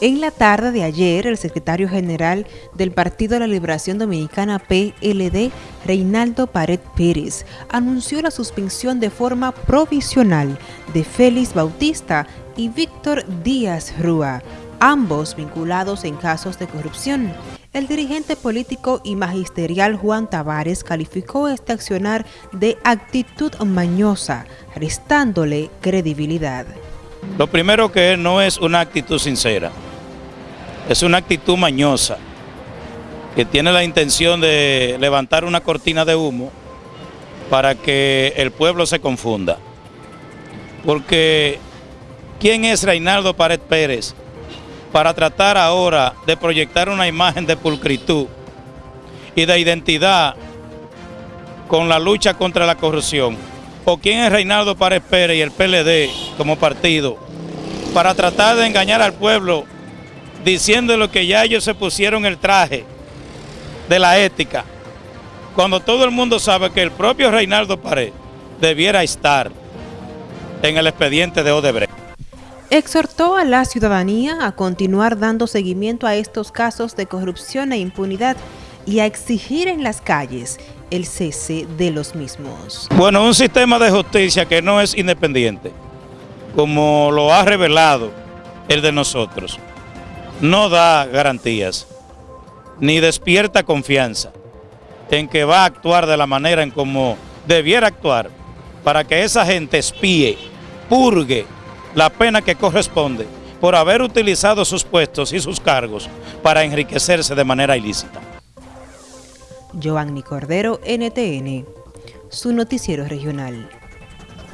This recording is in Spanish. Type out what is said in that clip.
En la tarde de ayer, el secretario general del Partido de la Liberación Dominicana PLD, Reinaldo Pared Pérez, anunció la suspensión de forma provisional de Félix Bautista y Víctor Díaz Rúa, ambos vinculados en casos de corrupción. El dirigente político y magisterial Juan Tavares calificó este accionar de actitud mañosa, restándole credibilidad. Lo primero que no es una actitud sincera es una actitud mañosa que tiene la intención de levantar una cortina de humo para que el pueblo se confunda. Porque ¿quién es Reinaldo Pared Pérez para tratar ahora de proyectar una imagen de pulcritud y de identidad con la lucha contra la corrupción? ¿O quién es Reinaldo Pared Pérez y el PLD como partido para tratar de engañar al pueblo diciéndole que ya ellos se pusieron el traje de la ética, cuando todo el mundo sabe que el propio Reinaldo Pared debiera estar en el expediente de Odebrecht. Exhortó a la ciudadanía a continuar dando seguimiento a estos casos de corrupción e impunidad y a exigir en las calles el cese de los mismos. Bueno, un sistema de justicia que no es independiente, como lo ha revelado el de nosotros no da garantías ni despierta confianza en que va a actuar de la manera en como debiera actuar para que esa gente espíe, purgue la pena que corresponde por haber utilizado sus puestos y sus cargos para enriquecerse de manera ilícita. Cordero, NTN, su noticiero regional.